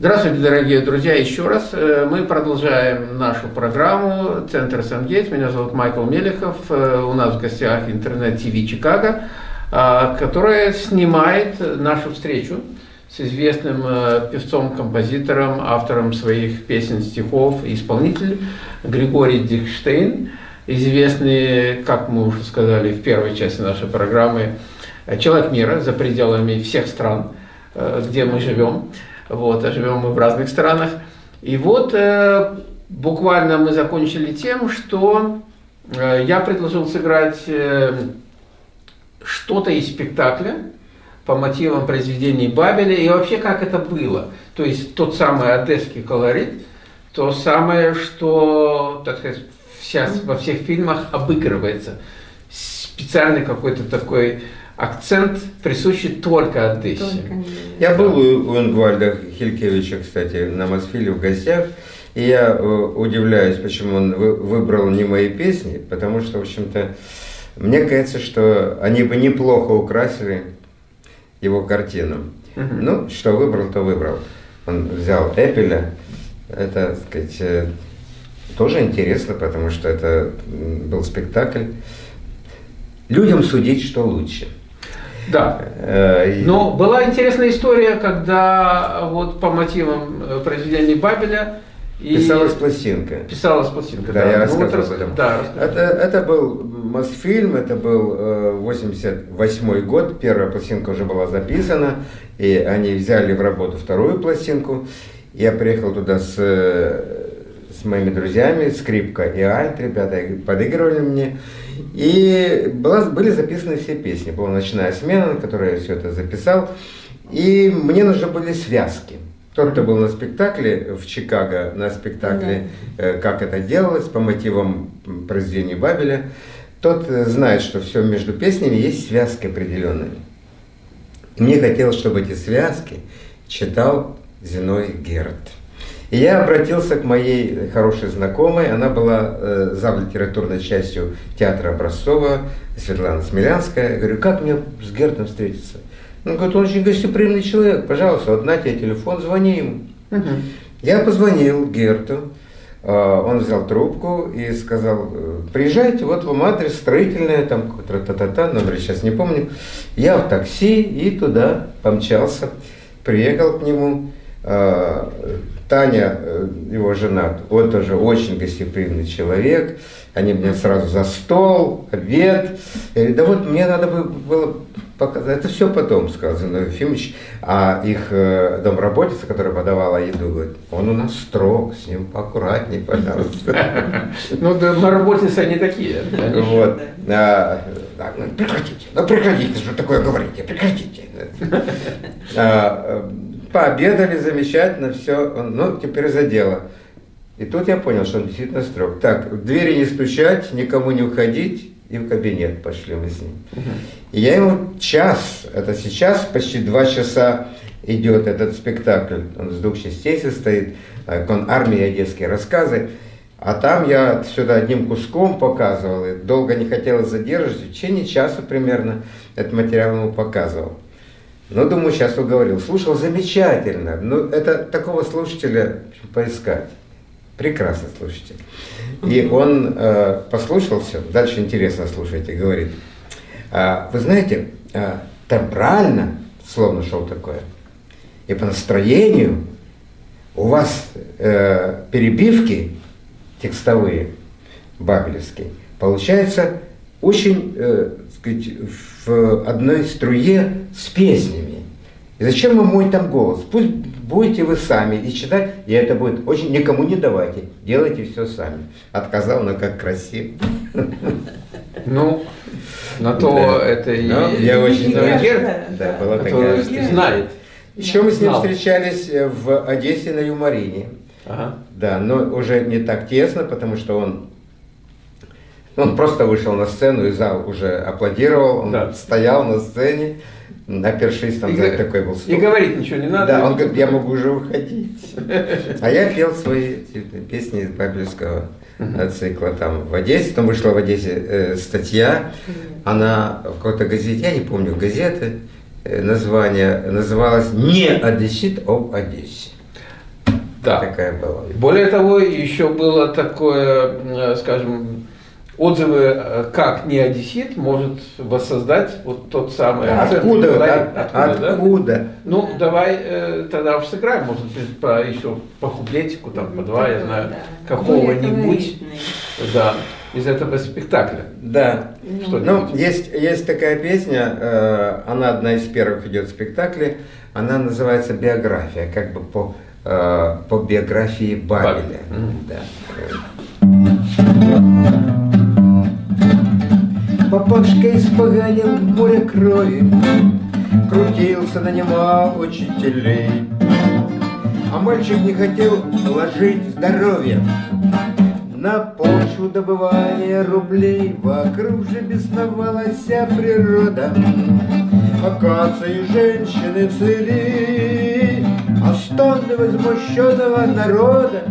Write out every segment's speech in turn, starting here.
Здравствуйте, дорогие друзья, еще раз. Э, мы продолжаем нашу программу «Центр Сангейтс». Меня зовут Майкл Мелехов. Э, у нас в гостях интернет-ТВ Чикаго, э, которая снимает нашу встречу с известным певцом, композитором, автором своих песен, стихов и исполнителем Григорий Дихштейн, известный, как мы уже сказали в первой части нашей программы, человек мира за пределами всех стран, где мы живем. Вот, а живем мы в разных странах. И вот э, буквально мы закончили тем, что э, я предложил сыграть э, что-то из спектакля по мотивам произведений Бабеля и вообще как это было. То есть тот самый одесский колорит, то самое, что, так сказать, сейчас во всех фильмах обыгрывается. Специальный какой-то такой акцент присущий только Одессе. Только я был у, у Ингвальда Хилькевича, кстати, на Мосфиле в гостях, и я э, удивляюсь, почему он вы, выбрал не мои песни, потому что, в общем-то, мне кажется, что они бы неплохо украсили его картину. Угу. Ну, что выбрал, то выбрал. Он взял Эпеля, это, так сказать, э, тоже интересно, потому что это был спектакль. Людям судить, что лучше – да. Э, Но была интересная история, когда вот по мотивам э, произведений Бабеля и писалась пластинка. Писалась пластинка, да. да. я ну, рассказывал об этом. Да, это, это был Мосфильм, это был э, 88 год, первая пластинка уже была записана, и они взяли в работу вторую пластинку. Я приехал туда с, э, с моими друзьями, скрипка и альт, ребята подыгрывали мне. И была, были записаны все песни. Была ночная смена, на которой я все это записал. И мне нужны были связки. Тот, кто был на спектакле в Чикаго, на спектакле да. э, «Как это делалось» по мотивам произведения Бабеля, тот э, знает, что все между песнями есть связки определенные. мне хотелось, чтобы эти связки читал Зиной Герд. И я обратился к моей хорошей знакомой, она была э, зав литературной частью театра Образцова, Светлана Смелянская. Я говорю, как мне с Гертом встретиться? Он говорит, он очень гостеприимный человек, пожалуйста, вот на тебе телефон, звони ему. Угу. Я позвонил Герту, э, он взял трубку и сказал, «Э, приезжайте, вот вам адрес строительный, там та-та-та, номер сейчас не помню. Я в такси и туда помчался, приехал к нему. Э, Таня, э, его жена, он тоже очень гостеприимный человек. Они мне сразу за стол, обед. Я говорю, да вот мне надо было показать. Это все потом сказано, Ефимович. А их э, домработица, которая подавала еду, говорит, он у нас строг, с ним поаккуратнее, пожалуйста. Ну, домработицы они такие. Вот. А, прекратите, ну прекратите, что такое говорите, прекратите. Э, Пообедали замечательно, все, ну, теперь за дело. И тут я понял, что он действительно строг. Так, в двери не стучать, никому не уходить, и в кабинет пошли мы с ним. И я ему час, это сейчас почти два часа идет этот спектакль, он с двух частей состоит, он армия одесские рассказы, а там я сюда одним куском показывал, и долго не хотелось задерживать, в течение часа примерно этот материал ему показывал. Но, думаю, сейчас уговорил. Слушал замечательно. Ну, это такого слушателя поискать. Прекрасный слушатель. И он э, послушал. Дальше интересно слушайте. Говорит, а, вы знаете, а, темпрально, словно шел такое, и по настроению у вас э, перебивки текстовые, бабелевские, получается очень, э, сказать, в одной струе с песнями. И зачем вам мой там голос? Пусть будете вы сами и читать, и это будет очень... Никому не давайте, делайте все сами. Отказал, но как красиво. Ну, на то да. это и... Ну, я очень... Да, да, была а такая... Знает. Еще мы с ним встречались в Одессе на Юморине. Ага. Да, но уже не так тесно, потому что он он просто вышел на сцену, и зал уже аплодировал, он да. стоял на сцене, опершись, там, и, знаете, такой был стол. И говорить ничего не надо. Да, он говорит, я могу уже уходить. А я пел свои песни из Бабельского цикла там в Одессе, там вышла в Одессе э, статья, она в какой-то газете, я не помню газеты, э, название, называлась «Не Одессит об Одессе». Да. Такая была. Более того, еще было такое, э, скажем, отзывы, э, как не одессит может воссоздать вот тот самый да, акцент. Откуда? откуда, откуда? Да? Ну, давай э, тогда сыграем, может быть, по, еще по куплетику, там, по два, я знаю, да. какого-нибудь. Да из этого спектакля. Да. Что ну, есть, есть такая песня, э, она одна из первых идет в спектакле, она называется «Биография», как бы по, э, по биографии Бабеля. Mm. Да. Папашка испоганил море крови, Крутился, нанимал учителей. А мальчик не хотел вложить здоровье. На почву добывания рублей Вокруг же бесновалась природа. Акации женщины цели А стоны возмущенного народа.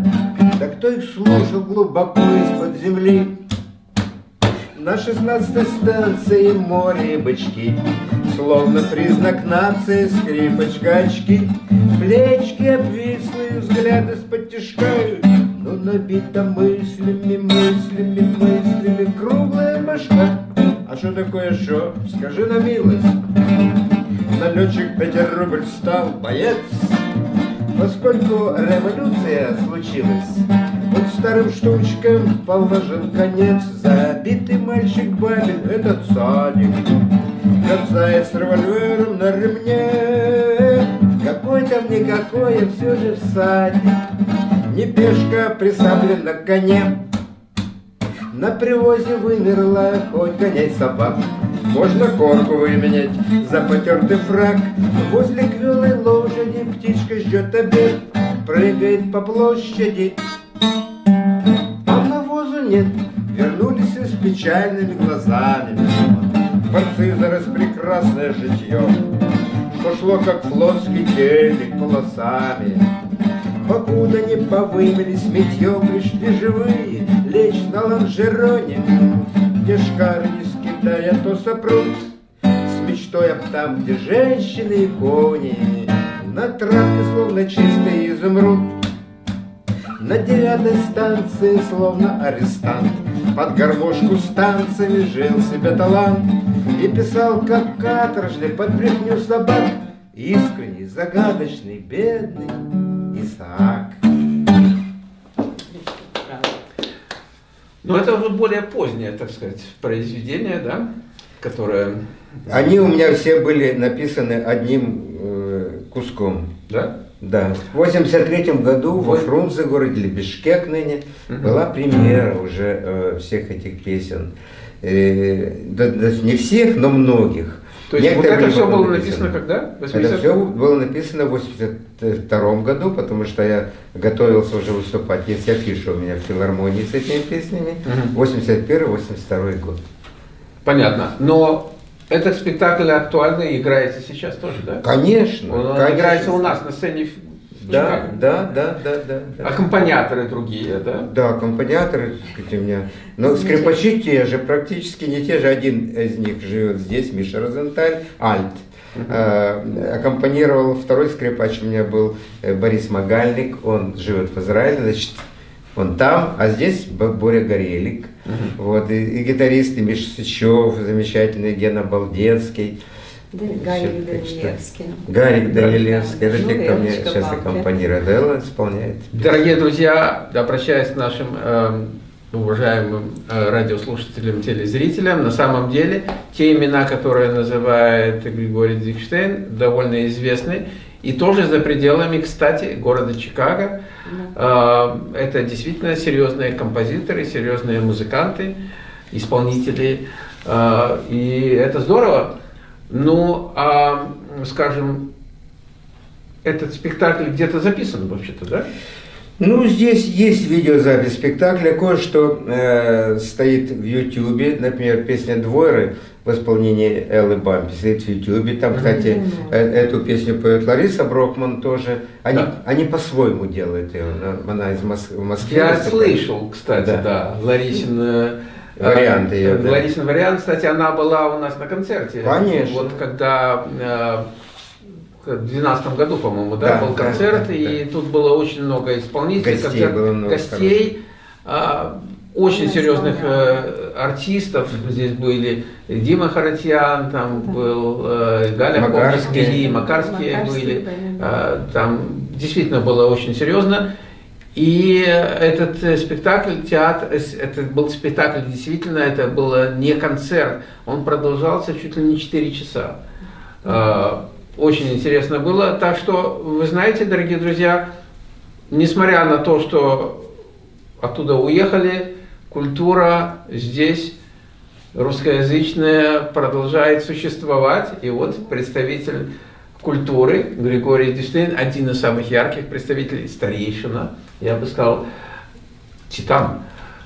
Да кто их слушал глубоко из-под земли На шестнадцатой станции море бычки. Словно признак нации скрипочка очки. Плечки обвислые, взгляды с-под но набита мыслями, мыслями, мыслями. Круглая башка. А что такое шо? Скажи на милость. Налетчик рубль стал боец. Поскольку революция случилась Вот старым штучкам положен конец Забитый мальчик Бабин, этот садик Кацает с револьвером на ремне Какой там никакой, а все же всадник не пешка присаблен на коне. На привозе вымерла хоть гонять собак. Можно корку выменять за потертый фраг. Возле квелой лошади птичка ждет обед, Прыгает по площади. А навозу нет, вернулись с печальными глазами. Борцы за распрекрасное житье, Пошло, как флотский телек полосами. Покуда не повымелись метьем, пришли живые Лечь на лонжероне, где шкары не скидая, то сопрут С мечтой об там, где женщины и кони На травке словно чистый изумруд На девятой станции словно арестант Под гармошку с танцами жил себе талант И писал, как каторжный, под брехню собак Искренний, загадочный, бедный Исаак. Ну, это уже более позднее, так сказать, произведение, да, которое... Они у меня все были написаны одним э, куском. Да? Да. В 83 году во Фрунзе, городе Бишкек ныне, угу. была премьера уже э, всех этих песен. Э, да, да, не всех, но многих. То есть вот это все было написано, когда? 80... Это все было написано в 82 году, потому что я готовился уже выступать. Есть афиша у меня в филармонии с этими песнями. Угу. 81-82 год. Понятно. Но этот спектакль актуальный играется сейчас тоже, да? Конечно. Он конечно. играется у нас на сцене да, да, да, да, да, да. Аккомпаниаторы другие, да? Да, аккомпаниаторы, у меня. Но скрипачи те же, практически не те же. Один из них живет здесь, Миша Розенталь, Альт. Uh аккомпанировал второй скрипач у меня был э, Борис Магальник, он живет в Израиле, значит, он там, а здесь Боря Горелик, вот, и, и гитаристы Миша Сычев, замечательный Гена Балдецкий, Гарик Данилевский. Гарик Данилевский. Это те, кто мне сейчас аккомпанирует. Элла исполняет. Дорогие друзья, обращаясь к нашим э, уважаемым э, радиослушателям, телезрителям, на самом деле те имена, которые называет Григорий Дикштейн, довольно известны. И тоже за пределами, кстати, города Чикаго. Да. Э, это действительно серьезные композиторы, серьезные музыканты, исполнители. Э, и это здорово. Ну, а, скажем, этот спектакль где-то записан вообще-то, да? Ну, здесь есть видеозапись спектакля, кое-что э, стоит в Ютьюбе, например, песня «Двойры» в исполнении Эллы Бампи стоит в Ютьюбе. Там, кстати, mm -hmm. э, эту песню поет Лариса Брокман тоже. Они, да. они по-своему делают ее, она из Мос Москвы. Я слышал, кстати, да, да Ларисин... Э, Вариант ее. Да. Ларисин вариант, кстати, она была у нас на концерте. Конечно. Вот когда э, 2012 году, по-моему, да, да, был концерт, да, да, и да. тут было очень много исполнителей, гостей, концерт, было много гостей, очень серьезных э, артистов. Здесь были Дима Харатьян, там да. был э, Галя Макарский, Макарские, Макарские были. Э, там действительно было очень серьезно. И этот э, спектакль, театр, э, это был спектакль, действительно, это был не концерт, он продолжался чуть ли не 4 часа. Очень интересно было. Так что, вы знаете, дорогие друзья, несмотря на то, что оттуда уехали, культура здесь русскоязычная продолжает существовать. И вот представитель культуры Григорий Диштейн, один из самых ярких представителей, старейшина, я бы сказал, титан,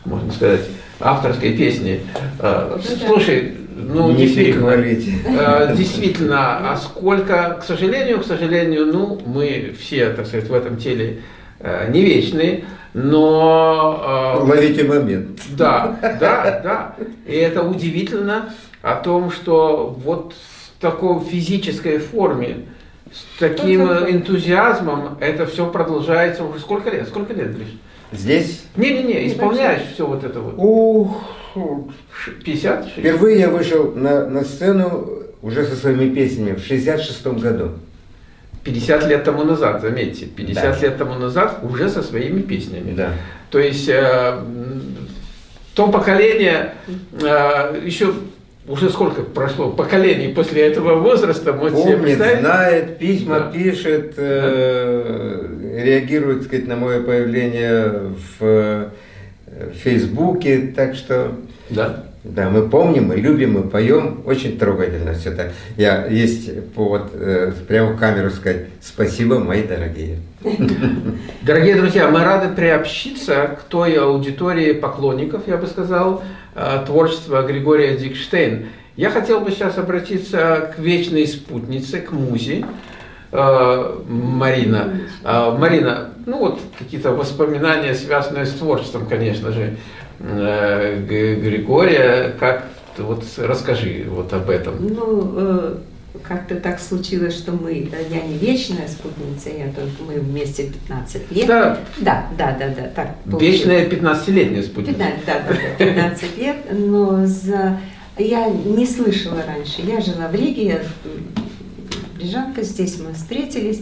можно сказать, авторской песни. А, слушай, ну, не действительно, э, действительно, а сколько, к сожалению, к сожалению, ну, мы все, так сказать, в этом теле э, не вечные, но... Э, Ловите момент. Да, да, да. И это удивительно о том, что вот в такой физической форме, с таким энтузиазмом это все продолжается уже сколько лет? Сколько лет, Гриш? Здесь? Не-не-не, исполняешь все вот это вот. Ух, 50? 60? Впервые я вышел на, на сцену уже со своими песнями в 66 году. 50 лет тому назад, заметьте, 50 да. лет тому назад уже со своими песнями. Да. То есть э, то поколение э, еще уже сколько прошло поколений после этого возраста, можете Помнит, знает, письма да. пишет, э, да. реагирует, так сказать, на мое появление в, э, в Фейсбуке, так что... Да. Да, мы помним, мы любим, мы поем. Очень трогательно все это. Я есть повод э, прямо в камеру сказать спасибо, мои дорогие. Дорогие друзья, мы рады приобщиться к той аудитории поклонников, я бы сказал, э, творчества Григория Дикштейн. Я хотел бы сейчас обратиться к вечной спутнице, к музе, э, Марина. Э, Марина, ну вот какие-то воспоминания, связанные с творчеством, конечно же. Э, Григория. Как вот расскажи вот об этом. Ну, э, как-то так случилось, что мы, я не вечная спутница, я только мы вместе 15 лет. Да, да, да, да, да так Вечная 15-летняя спутница. 15, да, да, да, 15 лет, но за, я не слышала раньше. Я жила в Риге, я Брижанка, здесь мы встретились.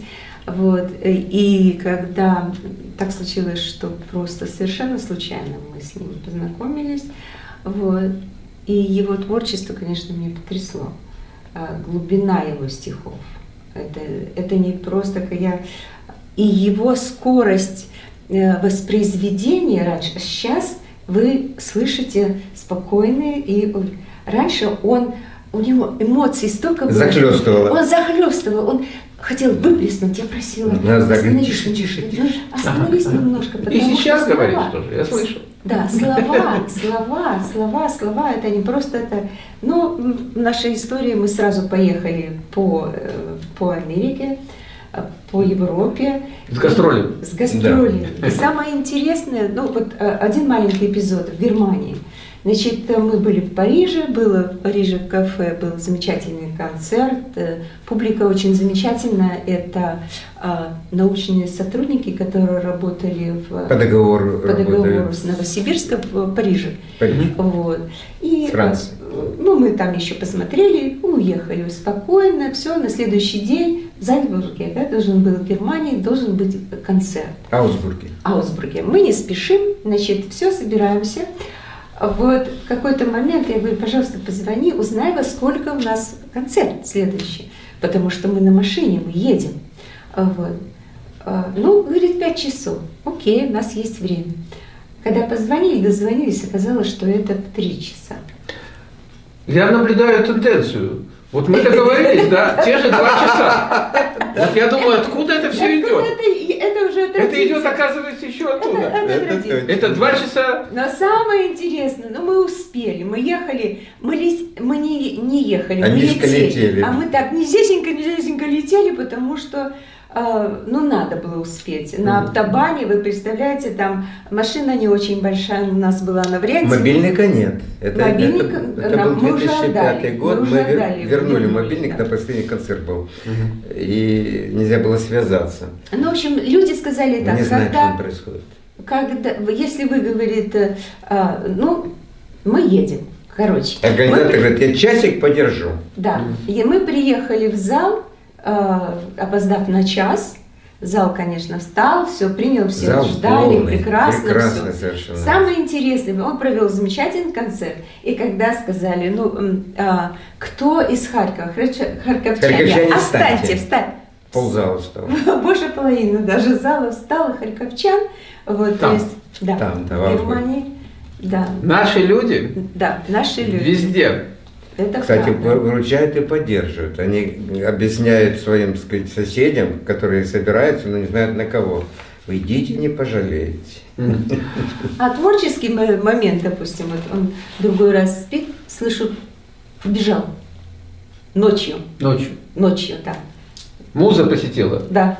Вот, и когда так случилось, что просто совершенно случайно мы с ним познакомились. Вот. И его творчество, конечно, меня потрясло. А, глубина его стихов. Это, это не просто я... И его скорость э, воспроизведения раньше, сейчас вы слышите спокойные, и раньше он у него эмоций столько было. Захлестывало. Он захлестывал, он хотел выплеснуть, я просила, остановись, тише, тише. Остановись ага. немножко, потому И сейчас что говоришь слова, тоже, я слышу. Да, слова, слова, слова, слова, это не просто это. Ну, в нашей истории мы сразу поехали по, э, по Америке, э, по Европе. С гастролями. С гастролями. Да. И самое интересное, ну вот э, один маленький эпизод в Германии – Значит, мы были в Париже, было в Париже в кафе, был замечательный концерт, э, публика очень замечательная, это а, научные сотрудники, которые работали в, по договору, по договору с Новосибирском в Париже. Париж. Вот. И, Франция. Ну, мы там еще посмотрели, уехали спокойно, все, на следующий день в Зальцбурге, да, должен был в Германии, должен быть концерт. Аусбурге. Аусбурге. Мы не спешим, значит, все, собираемся. Вот в какой-то момент я говорю, пожалуйста, позвони, узнай, во сколько у нас концерт следующий, потому что мы на машине, мы едем. А, вот. А, ну, говорит, пять часов. Окей, у нас есть время. Когда позвонили, дозвонились, оказалось, что это три часа. Я наблюдаю тенденцию. Вот мы договорились, да, те же два часа. Вот я думаю, откуда это все идет? Это, это уже Это идет, оказывается, еще оттуда. Это, это, это, это два часа. Но самое интересное, ну мы успели, мы ехали, мы, ли, мы не, не ехали, Они мы летели. летели. А мы так низесенько, низесенько летели, потому что а, ну, надо было успеть. На автобане, вы представляете, там машина не очень большая у нас была на варианте. Мобильника нет. Это, Мобильник, это, это был 2005 год, мы, мы вер, вернули мобильник, да. на последний концерт был. Угу. И нельзя было связаться. Ну, в общем, люди сказали так. Не знаем, когда, что происходит. Когда, если вы говорите, а, ну, мы едем. Короче. Организатор мы... говорит, я часик подержу. Да. И мы приехали в зал, опоздав на час. Зал, конечно, встал, все принял, все Зал ждали, полный, прекрасно, прекрасно все. Совершенно. Самое интересное, он провел замечательный концерт, и когда сказали, ну, а, кто из Харькова, харьковчане, Харьковчане останьте, встань. Ползала встал. Больше половины даже зала встала харьковчан. Вот, там, то есть, да, там, да, в Германии. Да. Наши люди? Да, наши люди. Везде. Это Кстати, правда. выручают и поддерживают. Они объясняют своим сказать, соседям, которые собираются, но не знают на кого. Вы идите, не пожалеете. А творческий момент, допустим, вот он другой раз спит, слышу, бежал. Ночью. Ночью. Ночью, да. Муза посетила? Да.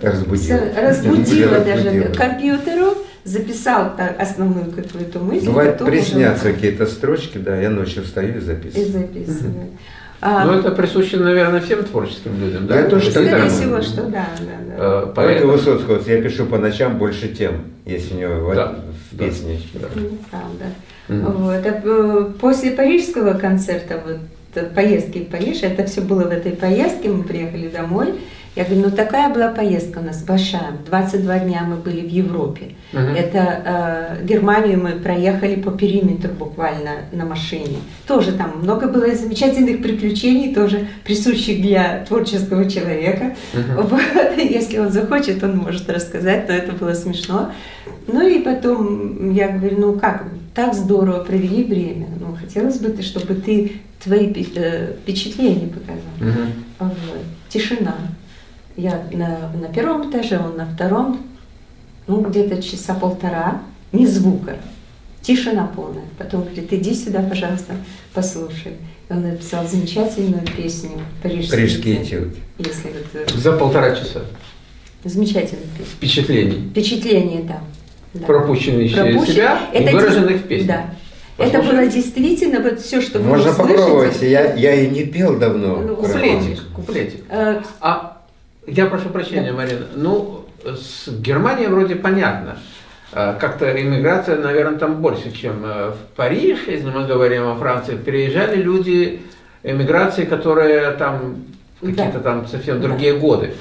Разбудила. Разбудила даже компьютеру записал основную какую-то мысль. Бывает, приснятся уже... какие-то строчки, да, я ночью встаю и записываю. И записываю. Угу. А, ну, это присуще, наверное, всем творческим людям, да? Это что Скорее всего, что да, да, да. А, поэтому Высоцкого, я пишу по ночам больше тем, если у него да, в, в песне. Да. Правда. Угу. Вот. А э, после парижского концерта, вот, э, поездки в Париж, это все было в этой поездке, мы приехали домой, я говорю, ну такая была поездка у нас большая. 22 дня мы были в Европе. -huh. Это э, Германию мы проехали по периметру буквально на машине. Тоже там много было замечательных приключений, тоже присущих для творческого человека. -huh. вот, если он захочет, он может рассказать, но это было смешно. Ну и потом я говорю, ну как, так здорово провели время. Ну, хотелось бы, чтобы ты твои э, впечатления показал. -huh. вот. Тишина. Я на, на первом этаже, он на втором, ну, где-то часа полтора, ни звука, тишина полная. Потом говорит, иди сюда, пожалуйста, послушай. И он написал замечательную песню «Парижский, Парижский этюд». Если вот, За полтора часа. Замечательная песня. Впечатлений. Впечатление, да. да. Пропущенные через себя Это и выраженных в песне. Да. Послушаем? Это было действительно вот все, что вы Можно попробовать, я, я и не пел давно. Ну, куплетик, куплетик. А, а я прошу прощения, да. Марина. Ну, с Германией вроде понятно. А, как-то иммиграция, наверное, там больше, чем э, в Париж, если мы говорим о Франции. Переезжали люди эмиграции, которые там какие-то да. там совсем другие годы.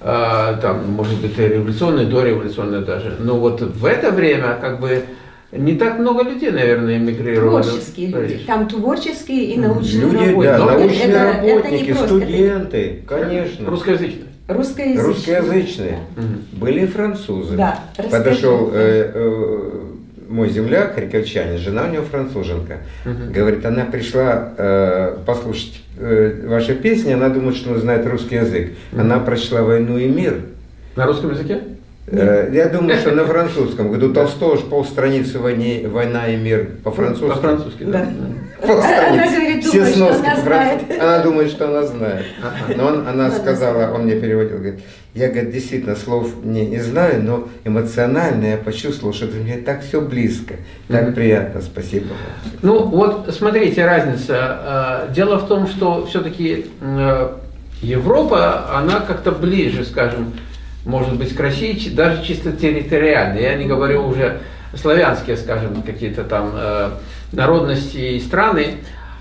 А, там, может быть, революционные, дореволюционные даже. Но вот в это время, как бы, не так много людей, наверное, эмигрировали. Творческие люди. Там творческие и научные люди, работники. Да, научные это, работники, это студенты, конечно. Русскоязычные. Русскоязычные. Русскоязычные. Да. Были французы. Да, Подошел э, э, мой земляк, харьковчанин, жена у него француженка. Угу. Говорит, она пришла э, послушать э, ваши песни, она думает, что она знает русский язык. Угу. Она прочла «Войну и мир». На русском языке? Э, я думаю, что на французском. Говорю, у Толстого же полстраницы войне, «Война и мир» по-французски. По-французски, да. Она говорит, Все думает, сноски она знает. Она думает, что она знает. Но он, она сказала, он мне переводил, говорит, я, говорит, действительно слов не, не знаю, но эмоционально я почувствовал, что мне так все близко, так приятно, спасибо вам. Ну вот смотрите, разница. Э, дело в том, что все-таки Европа, она как-то ближе, скажем, может быть, к России, даже чисто территориально. Я не говорю уже славянские, скажем, какие-то там э, народности и страны.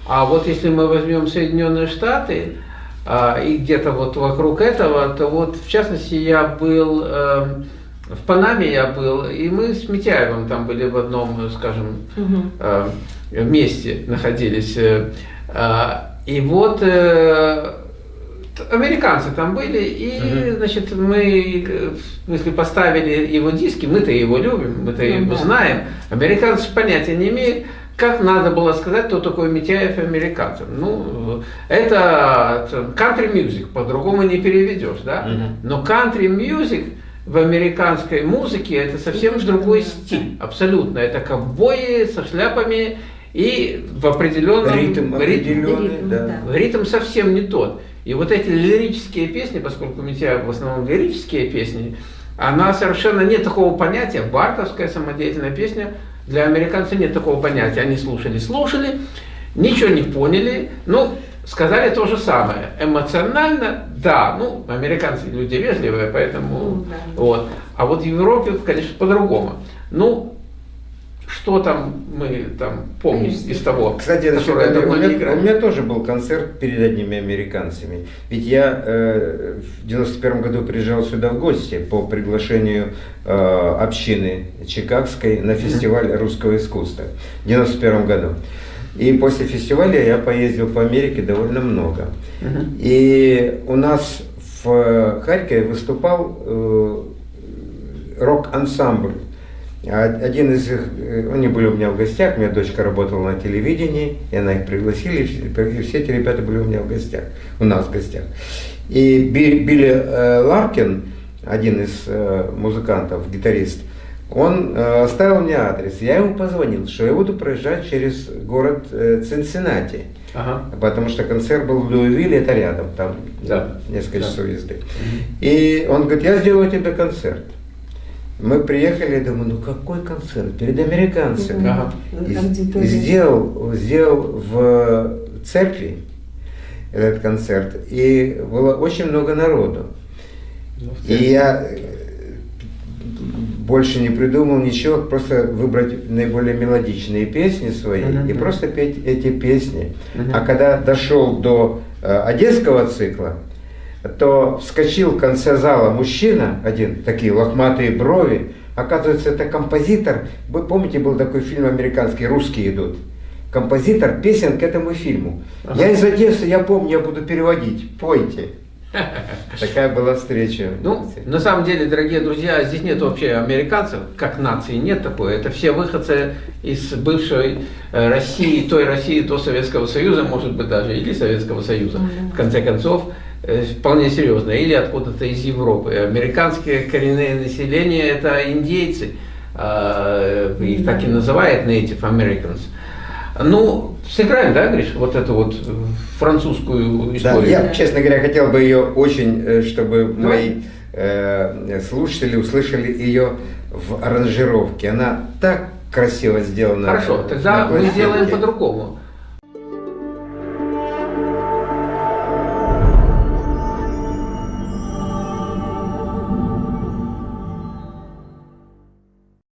А вот если мы возьмем Соединенные Штаты, э, и где-то вот вокруг этого, то вот в частности я был, э, в Панаме я был, и мы с Митяевым там были в одном, скажем, э, месте находились. Э, и вот э, американцы там были, и, угу. значит, мы, если поставили его диски, мы-то его любим, мы-то ну, его да. знаем, американцы понятия не имеют, как надо было сказать, кто такой Митяев американцам. Ну, это country music, по-другому не переведешь, да? Но country music в американской музыке это совсем другой стиль, абсолютно. Это ковбои со шляпами и в определенном ритм, определенный, ритм, да. ритм совсем не тот. И вот эти лирические песни, поскольку у меня в основном лирические песни, она совершенно нет такого понятия, бартовская самодеятельная песня, для американцев нет такого понятия. Они слушали, слушали, ничего не поняли, ну, сказали то же самое. Эмоционально, да, ну, американцы люди вежливые, поэтому, ну, да. вот. А вот в Европе, конечно, по-другому. Ну, что там мы там помним Конечно. из того, Кстати, которое это, у, меня, у меня тоже был концерт перед одними американцами. Ведь я э, в 91 году приезжал сюда в гости по приглашению э, общины Чикагской на фестиваль русского искусства в 91 году. И после фестиваля я поездил по Америке довольно много. И у нас в Харькове выступал э, рок-ансамбль один из их, э, они были у меня в гостях, у меня дочка работала на телевидении, и она их пригласила, и все эти ребята были у меня в гостях, у нас в гостях. И Билли э, Ларкин, один из э, музыкантов, гитарист, он оставил мне адрес. Я ему позвонил, что я буду проезжать через город Цинциннати. Ага. Потому что концерт был в Луивилле, это рядом, там да. несколько да. часов езды. И он говорит, я сделаю тебе концерт. Мы приехали, я думаю, ну какой концерт? Перед американцами. Ага. И, и сделал, сделал в церкви этот концерт. И было очень много народу. Ну, и я э, больше не придумал ничего, просто выбрать наиболее мелодичные песни свои uh-huh. и просто петь эти песни. Uh-huh. А когда дошел до э, одесского цикла, то вскочил в конце зала мужчина один, такие лохматые брови. Оказывается, это композитор. Вы помните, был такой фильм американский «Русские идут». Композитор песен к этому фильму. Ага. Я из Одессы, я помню, я буду переводить. Пойте. Такая была встреча. Ну, на самом деле, дорогие друзья, здесь нет вообще американцев, как нации, нет такой. Это все выходцы из бывшей э, России, той России, до Советского Союза, может быть, даже, или Советского Союза. В конце концов, вполне серьезно, или откуда-то из Европы. Американское коренное население – это индейцы, а, их так и называют Native Americans. Ну, сыграем, да, Гриш, вот эту вот французскую историю? Да, я, честно говоря, хотел бы ее очень, э, чтобы Давай. мои э, слушатели услышали ее в аранжировке. Она так красиво сделана. Хорошо, тогда мы сделаем по-другому.